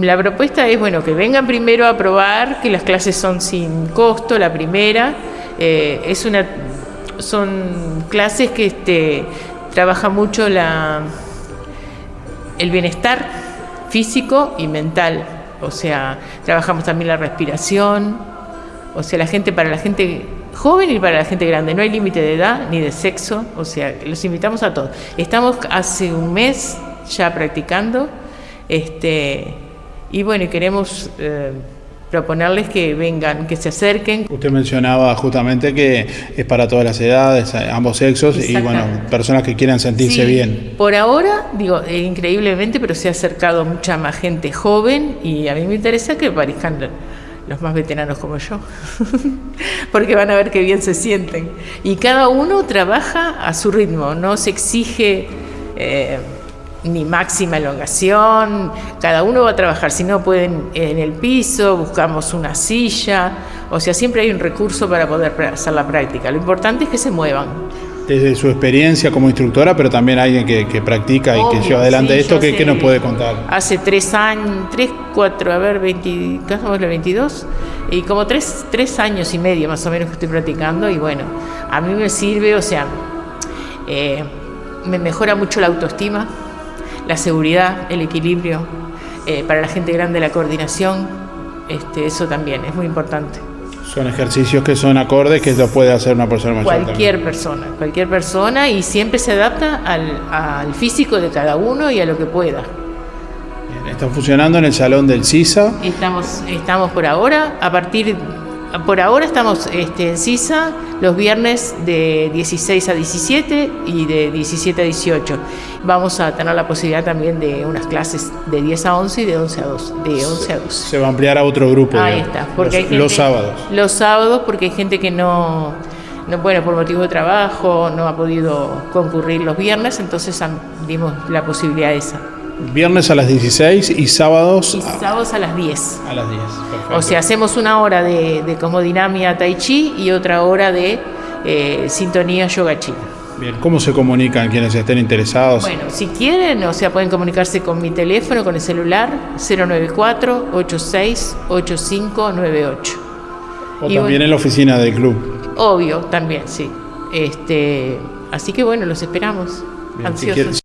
La propuesta es, bueno, que vengan primero a probar, que las clases son sin costo, la primera. Eh, es una, son clases que este, trabaja mucho la, el bienestar físico y mental. O sea, trabajamos también la respiración. O sea, la gente, para la gente joven y para la gente grande. No hay límite de edad ni de sexo. O sea, los invitamos a todos. Estamos hace un mes ya practicando. Este, y bueno, queremos eh, proponerles que vengan, que se acerquen. Usted mencionaba justamente que es para todas las edades, ambos sexos y bueno, personas que quieran sentirse bien. Por ahora, digo, eh, increíblemente, pero se ha acercado mucha más gente joven y a mí me interesa que aparezcan los más veteranos como yo, porque van a ver qué bien se sienten. Y cada uno trabaja a su ritmo, no se exige... Eh, ni máxima elongación, cada uno va a trabajar, si no pueden en el piso, buscamos una silla, o sea, siempre hay un recurso para poder hacer la práctica, lo importante es que se muevan. Desde su experiencia como instructora, pero también alguien que, practica y que lleva adelante esto, ¿qué, nos puede contar? Hace tres años, tres, cuatro, a ver, 20, casi 22, y como tres, tres años y medio más o menos que estoy practicando, y bueno, a mí me sirve, o sea, eh, me mejora mucho la autoestima, la seguridad, el equilibrio, eh, para la gente grande la coordinación, este, eso también es muy importante. Son ejercicios que son acordes que lo puede hacer una persona mayor. Cualquier persona, cualquier persona y siempre se adapta al, físico de cada uno y a lo que pueda. ¿Está funcionando en el salón del CISA? Estamos, estamos por ahora, a partir por ahora estamos este, en CISA los viernes de 16 a 17 y de 17 a 18. Vamos a tener la posibilidad también de unas clases de 10 a 11 y de 11 a 12. De 11 a 12. Se va a ampliar a otro grupo. Ahí está. Porque los, sábados. Los sábados porque hay gente que no, no, bueno, por motivo de trabajo no ha podido concurrir los viernes, entonces dimos la posibilidad esa. Viernes a las 16 y sábados. Y sábados a las 10. A las 10, perfecto. O sea, hacemos una hora de, de comodinamia tai chi y otra hora de eh, sintonía yoga china. Bien, ¿cómo se comunican quienes estén interesados? Bueno, si quieren, o sea, pueden comunicarse con mi teléfono, con el celular, 094-868598. O también en la oficina del club. Obvio, también, sí. Este, así que bueno, los esperamos. ansiosos.